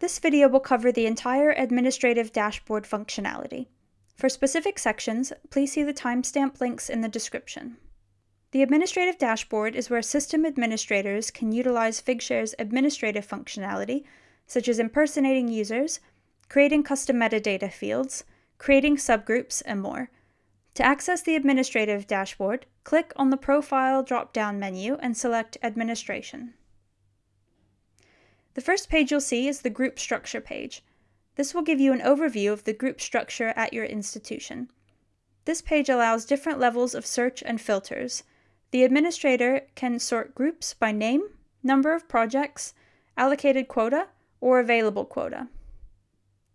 This video will cover the entire administrative dashboard functionality. For specific sections, please see the timestamp links in the description. The administrative dashboard is where system administrators can utilize Figshare's administrative functionality, such as impersonating users, creating custom metadata fields, creating subgroups, and more. To access the administrative dashboard, click on the Profile drop-down menu and select Administration. The first page you'll see is the group structure page. This will give you an overview of the group structure at your institution. This page allows different levels of search and filters. The administrator can sort groups by name, number of projects, allocated quota, or available quota.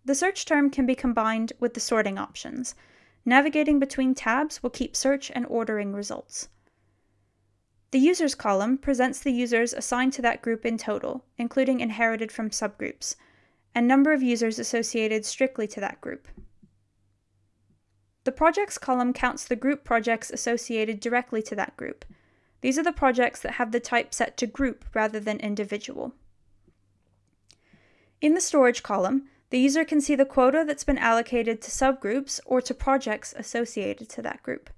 The search term can be combined with the sorting options. Navigating between tabs will keep search and ordering results. The Users column presents the users assigned to that group in total, including inherited from subgroups, and number of users associated strictly to that group. The Projects column counts the group projects associated directly to that group. These are the projects that have the type set to group rather than individual. In the Storage column, the user can see the quota that's been allocated to subgroups or to projects associated to that group.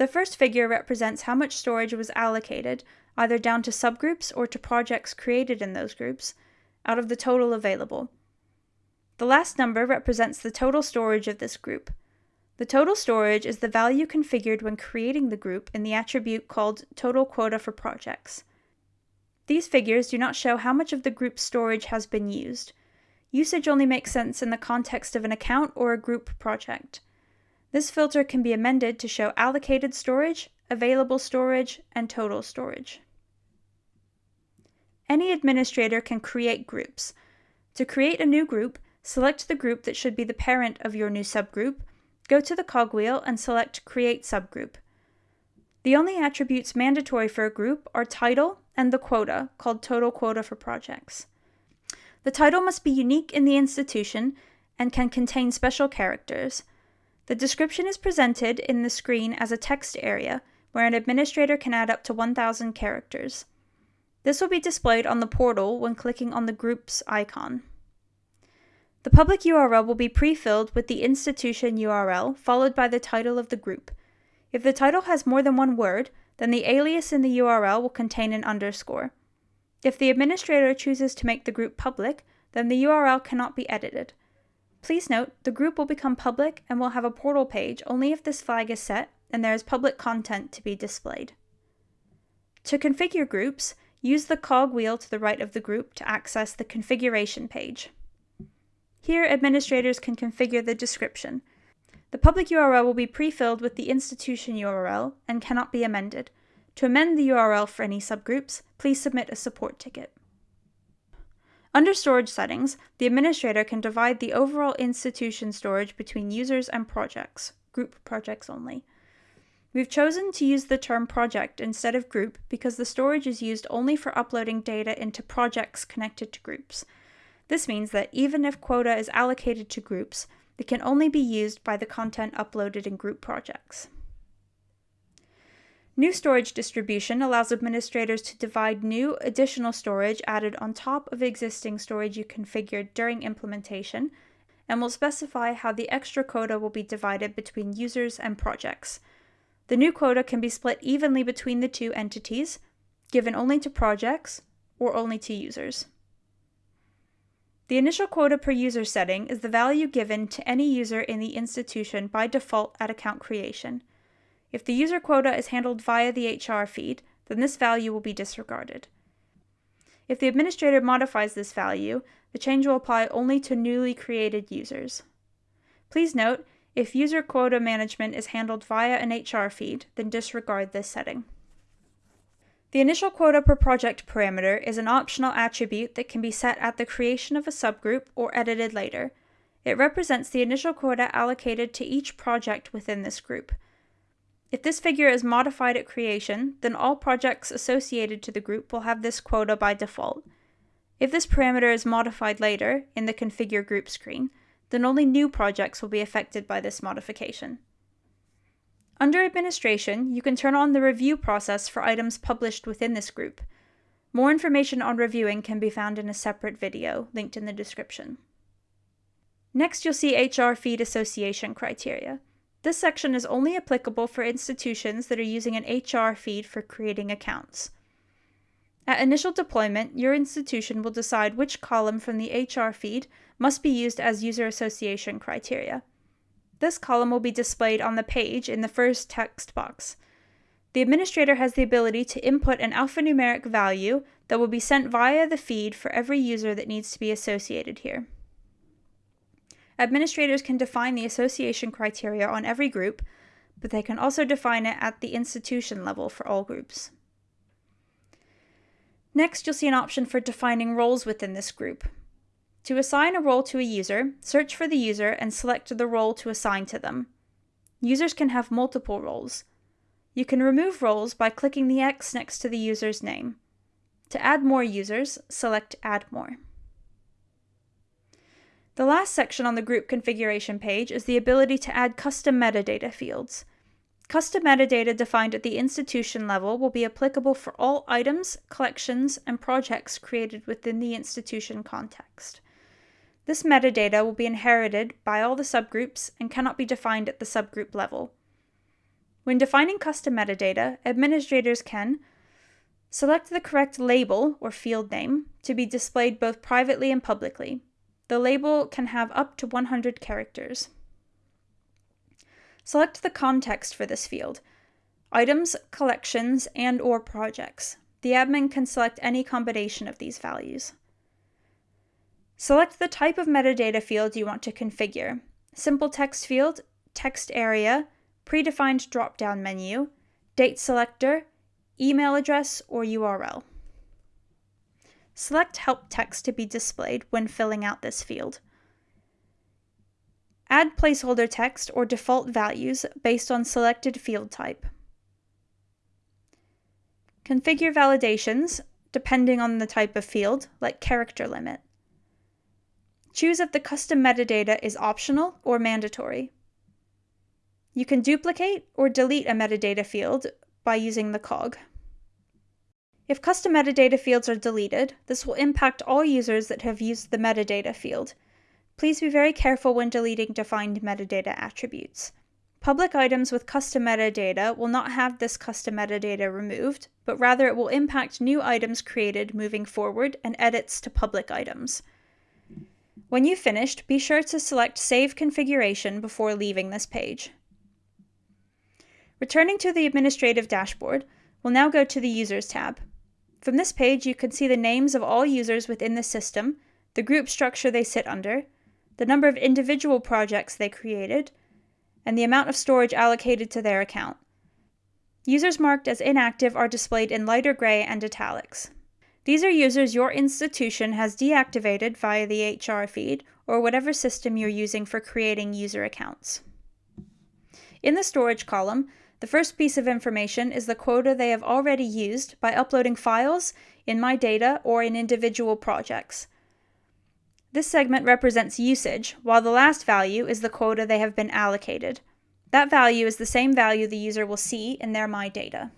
The first figure represents how much storage was allocated, either down to subgroups or to projects created in those groups, out of the total available. The last number represents the total storage of this group. The total storage is the value configured when creating the group in the attribute called total quota for projects. These figures do not show how much of the group's storage has been used. Usage only makes sense in the context of an account or a group project. This filter can be amended to show allocated storage, available storage, and total storage. Any administrator can create groups. To create a new group, select the group that should be the parent of your new subgroup, go to the cogwheel and select Create Subgroup. The only attributes mandatory for a group are title and the quota, called total quota for projects. The title must be unique in the institution and can contain special characters. The description is presented in the screen as a text area, where an administrator can add up to 1,000 characters. This will be displayed on the portal when clicking on the Groups icon. The public URL will be pre-filled with the institution URL, followed by the title of the group. If the title has more than one word, then the alias in the URL will contain an underscore. If the administrator chooses to make the group public, then the URL cannot be edited. Please note, the group will become public and will have a portal page only if this flag is set and there is public content to be displayed. To configure groups, use the cog wheel to the right of the group to access the configuration page. Here, administrators can configure the description. The public URL will be pre-filled with the institution URL and cannot be amended. To amend the URL for any subgroups, please submit a support ticket. Under storage settings, the administrator can divide the overall institution storage between users and projects, group projects only. We've chosen to use the term project instead of group because the storage is used only for uploading data into projects connected to groups. This means that even if quota is allocated to groups, it can only be used by the content uploaded in group projects. New storage distribution allows administrators to divide new additional storage added on top of existing storage you configured during implementation, and will specify how the extra quota will be divided between users and projects. The new quota can be split evenly between the two entities, given only to projects or only to users. The initial quota per user setting is the value given to any user in the institution by default at account creation. If the user quota is handled via the HR feed, then this value will be disregarded. If the administrator modifies this value, the change will apply only to newly created users. Please note, if user quota management is handled via an HR feed, then disregard this setting. The initial quota per project parameter is an optional attribute that can be set at the creation of a subgroup or edited later. It represents the initial quota allocated to each project within this group. If this figure is modified at creation, then all projects associated to the group will have this quota by default. If this parameter is modified later, in the Configure Group screen, then only new projects will be affected by this modification. Under Administration, you can turn on the review process for items published within this group. More information on reviewing can be found in a separate video linked in the description. Next, you'll see HR feed association criteria. This section is only applicable for institutions that are using an HR feed for creating accounts. At initial deployment, your institution will decide which column from the HR feed must be used as user association criteria. This column will be displayed on the page in the first text box. The administrator has the ability to input an alphanumeric value that will be sent via the feed for every user that needs to be associated here. Administrators can define the association criteria on every group, but they can also define it at the institution level for all groups. Next, you'll see an option for defining roles within this group. To assign a role to a user, search for the user and select the role to assign to them. Users can have multiple roles. You can remove roles by clicking the X next to the user's name. To add more users, select Add More. The last section on the group configuration page is the ability to add custom metadata fields. Custom metadata defined at the institution level will be applicable for all items, collections, and projects created within the institution context. This metadata will be inherited by all the subgroups and cannot be defined at the subgroup level. When defining custom metadata, administrators can select the correct label or field name to be displayed both privately and publicly. The label can have up to 100 characters. Select the context for this field. Items, collections, and or projects. The admin can select any combination of these values. Select the type of metadata field you want to configure. Simple text field, text area, predefined drop-down menu, date selector, email address, or URL. Select help text to be displayed when filling out this field. Add placeholder text or default values based on selected field type. Configure validations depending on the type of field, like character limit. Choose if the custom metadata is optional or mandatory. You can duplicate or delete a metadata field by using the cog. If custom metadata fields are deleted, this will impact all users that have used the metadata field. Please be very careful when deleting defined metadata attributes. Public items with custom metadata will not have this custom metadata removed, but rather it will impact new items created moving forward and edits to public items. When you've finished, be sure to select Save Configuration before leaving this page. Returning to the administrative dashboard, we'll now go to the Users tab. From this page, you can see the names of all users within the system, the group structure they sit under, the number of individual projects they created, and the amount of storage allocated to their account. Users marked as inactive are displayed in lighter gray and italics. These are users your institution has deactivated via the HR feed or whatever system you're using for creating user accounts. In the storage column, the first piece of information is the quota they have already used by uploading files in My Data or in individual projects. This segment represents usage, while the last value is the quota they have been allocated. That value is the same value the user will see in their My Data.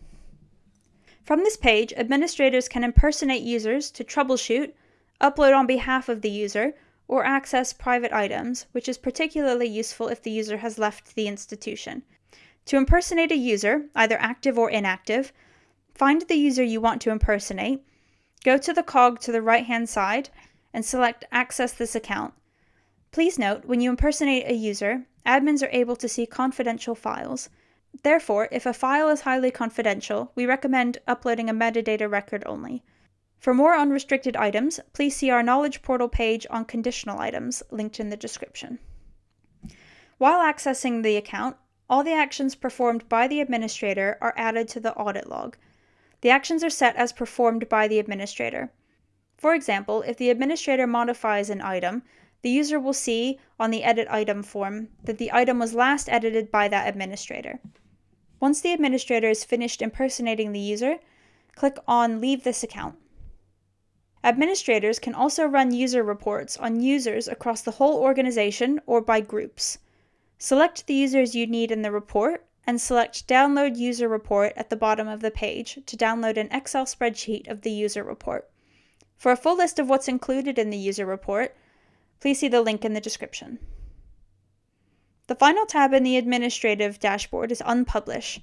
From this page, administrators can impersonate users to troubleshoot, upload on behalf of the user, or access private items, which is particularly useful if the user has left the institution. To impersonate a user, either active or inactive, find the user you want to impersonate, go to the cog to the right hand side, and select Access this account. Please note, when you impersonate a user, admins are able to see confidential files. Therefore, if a file is highly confidential, we recommend uploading a metadata record only. For more unrestricted items, please see our Knowledge Portal page on conditional items, linked in the description. While accessing the account, all the actions performed by the administrator are added to the audit log. The actions are set as performed by the administrator. For example, if the administrator modifies an item, the user will see on the Edit Item form that the item was last edited by that administrator. Once the administrator is finished impersonating the user, click on Leave this account. Administrators can also run user reports on users across the whole organization or by groups. Select the users you need in the report and select Download User Report at the bottom of the page to download an Excel spreadsheet of the user report. For a full list of what's included in the user report, please see the link in the description. The final tab in the administrative dashboard is Unpublish.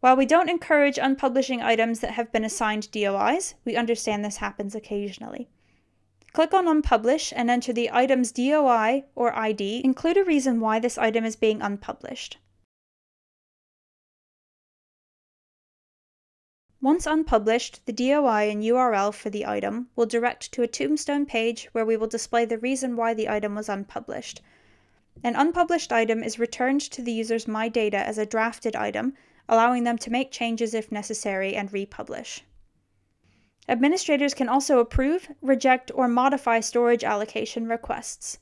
While we don't encourage unpublishing items that have been assigned DOIs, we understand this happens occasionally. Click on Unpublish and enter the item's DOI or ID. Include a reason why this item is being unpublished. Once unpublished, the DOI and URL for the item will direct to a tombstone page where we will display the reason why the item was unpublished. An unpublished item is returned to the user's My Data as a drafted item, allowing them to make changes if necessary and republish. Administrators can also approve, reject, or modify storage allocation requests.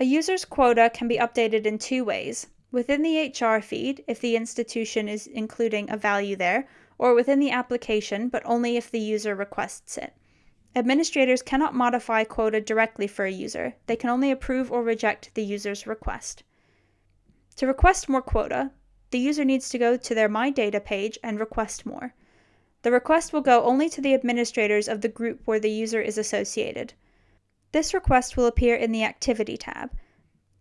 A user's quota can be updated in two ways within the HR feed, if the institution is including a value there, or within the application, but only if the user requests it. Administrators cannot modify quota directly for a user. They can only approve or reject the user's request. To request more quota, the user needs to go to their My Data page and request more. The request will go only to the administrators of the group where the user is associated. This request will appear in the Activity tab.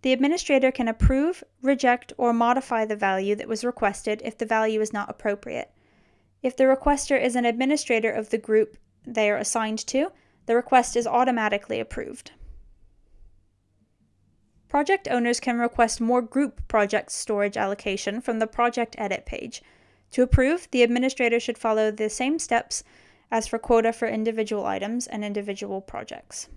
The administrator can approve, reject, or modify the value that was requested if the value is not appropriate. If the requester is an administrator of the group they are assigned to, the request is automatically approved. Project owners can request more group project storage allocation from the Project Edit page. To approve, the administrator should follow the same steps as for quota for individual items and individual projects.